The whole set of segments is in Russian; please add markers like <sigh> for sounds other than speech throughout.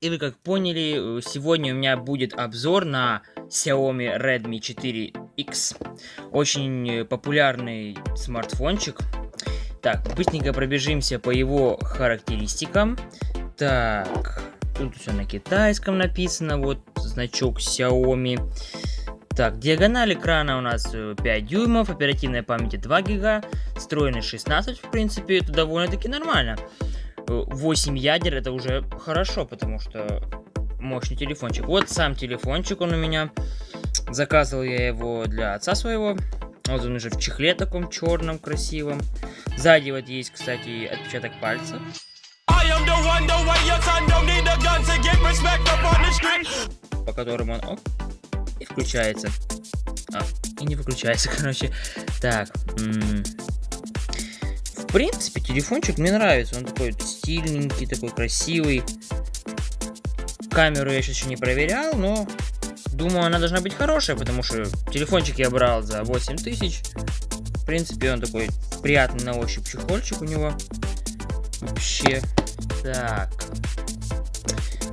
И вы как поняли, э, сегодня у меня будет обзор на Xiaomi Redmi 4X. Очень э, популярный смартфончик. Так, быстренько пробежимся по его характеристикам. Так, тут все на китайском написано, вот значок Xiaomi. Так, диагональ экрана у нас 5 э, дюймов, оперативной памяти 2 гига, встроенный 16, в принципе, это довольно-таки нормально. 8 ядер это уже хорошо, потому что мощный телефончик. Вот сам телефончик он у меня. Заказывал я его для отца своего. Вот он уже в чехле таком черном, красивом. Сзади вот есть, кстати, отпечаток пальца. По которому он оп, и включается. А, и не выключается, <laughs> короче. Так, в принципе, телефончик мне нравится. Он такой стильненький, такой красивый. Камеру я сейчас еще не проверял, но думаю, она должна быть хорошая, потому что телефончик я брал за 8 тысяч. В принципе, он такой приятный на ощупь чехольчик у него. Вообще. Так.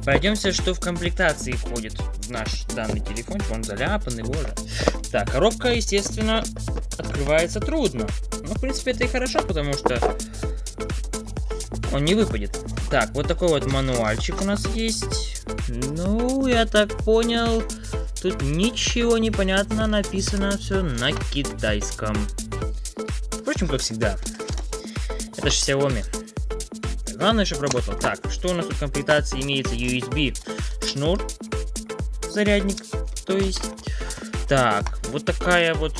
Пройдемся, что в комплектации входит в наш данный телефончик. Он заляпанный, боже. Так, коробка, естественно, открывается трудно. Ну, в принципе, это и хорошо, потому что он не выпадет. Так, вот такой вот мануальчик у нас есть. Ну, я так понял, тут ничего не понятно, написано все на китайском. Впрочем, как всегда. Это же Xiaomi. Главное, чтобы работал. Так, что у нас тут в комплектации имеется? USB шнур, зарядник, то есть. Так, вот такая вот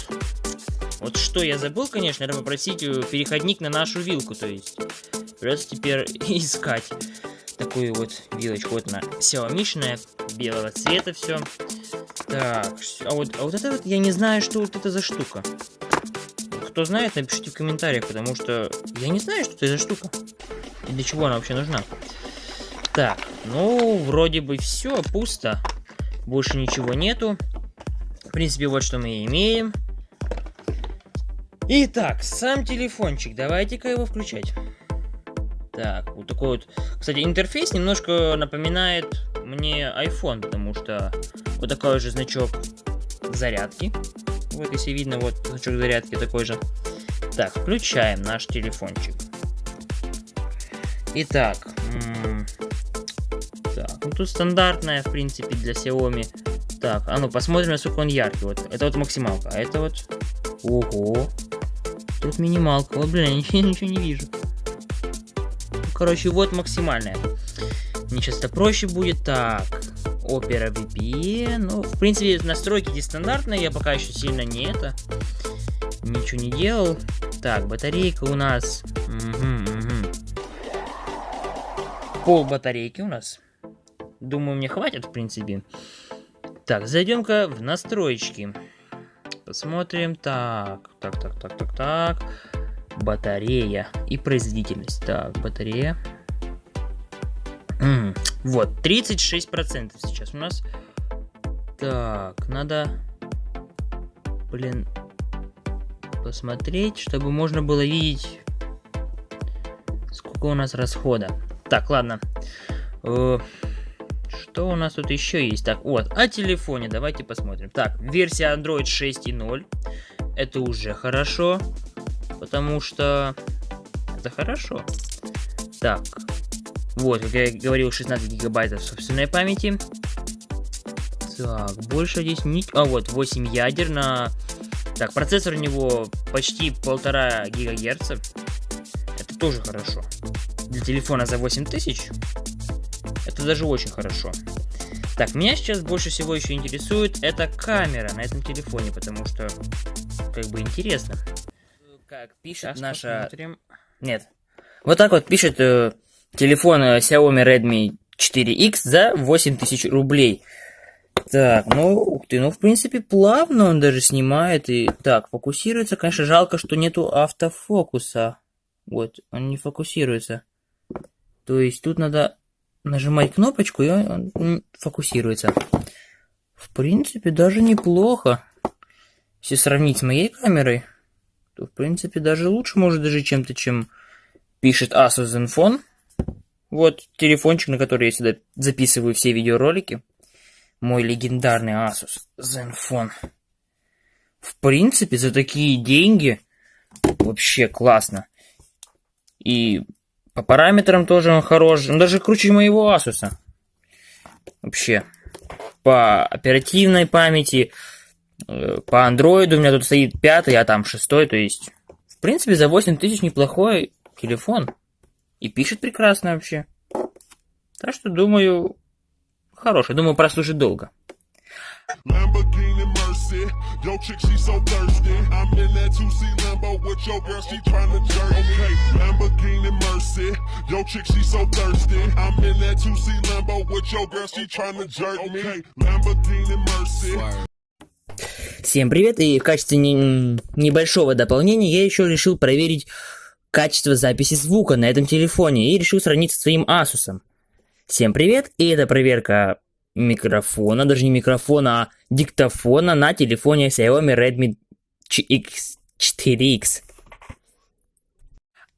вот что я забыл, конечно, это попросить э, переходник на нашу вилку, то есть придется теперь <laughs> искать такую вот вилочку. Вот она Xiaomi белого цвета все. Так, а вот, а вот это вот я не знаю, что вот это за штука. Кто знает, напишите в комментариях, потому что я не знаю, что это за штука. И для чего она вообще нужна. Так, ну, вроде бы все, пусто. Больше ничего нету. Принципе, вот что мы имеем. Итак, сам телефончик. Давайте-ка его включать. Так, вот такой вот... Кстати, интерфейс немножко напоминает мне iPhone, потому что вот такой же значок зарядки. Вот, если видно, вот значок зарядки такой же. Так, включаем наш телефончик. Итак, так, ну тут стандартная, в принципе, для Xiaomi. Так, а ну посмотрим, насколько он яркий. Вот, это вот максималка, а это вот... Ого, Тут минималка. Ой, блин, я <laughs> ничего не вижу. Короче, вот максимальная. Мне сейчас это проще будет. Так, Opera VPN. Ну, в принципе, настройки здесь стандартные. Я пока еще сильно не это. Ничего не делал. Так, батарейка у нас. Угу, угу. Пол батарейки у нас. Думаю, мне хватит, в принципе. Так, зайдем-ка в настройки. Посмотрим. Так, так, так, так, так, так. Батарея и производительность. Так, батарея. М -м, вот, 36% сейчас у нас. Так, надо, блин, посмотреть, чтобы можно было видеть, сколько у нас расхода. Так, ладно. Э что у нас тут еще есть? Так, вот, о телефоне давайте посмотрим. Так, версия Android 6.0. Это уже хорошо, потому что это хорошо. Так, вот, как я говорил, 16 гигабайтов собственной памяти. Так, больше здесь не... А, вот, 8 ядер на... Так, процессор у него почти полтора гигагерца. Это тоже хорошо. Для телефона за 8000 это даже очень хорошо. Так, меня сейчас больше всего еще интересует эта камера на этом телефоне, потому что как бы интересно. Как пишет сейчас наша... Посмотрим. Нет. Вот так вот пишет э, телефон э, Xiaomi Redmi 4X за 8000 рублей. Так, ну, ух ты, ну, в принципе, плавно он даже снимает. И так, фокусируется. Конечно, жалко, что нету автофокуса. Вот, он не фокусируется. То есть тут надо нажимать кнопочку, и он фокусируется. В принципе, даже неплохо. Если сравнить с моей камерой, то, в принципе, даже лучше может даже чем-то, чем пишет Asus Zenfone. Вот телефончик, на который я сюда записываю все видеоролики. Мой легендарный Asus Zenfone. В принципе, за такие деньги вообще классно. И по параметрам тоже он хорош. Он даже круче моего Asus. Вообще. По оперативной памяти, э, по андроиду у меня тут стоит пятый, а там шестой. То есть, в принципе, за 8 тысяч неплохой телефон. И пишет прекрасно вообще. Так что, думаю, хороший. Думаю, прослужит долго. Lamborghini Mercy, yo chick she so thirsty. I'm in that 2C Lambo with your girl, she tryna jerk Okay, Lamborghini Mercy, yo chick she so thirsty. I'm in that 2C Lambo with your girl, she tryna jerk me. Okay, Lamborghini Mercy. Всем привет, и в качестве не, небольшого дополнения я еще решил проверить качество записи звука на этом телефоне и решил сравнить со своим Asus. Всем привет, и это проверка микрофона, даже не микрофона, а диктофона на телефоне Xiaomi Redmi X4X.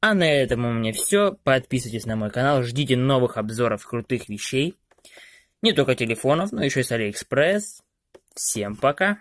А на этом у меня все. Подписывайтесь на мой канал, ждите новых обзоров крутых вещей. Не только телефонов, но еще и с Алиэкспресс. Всем пока.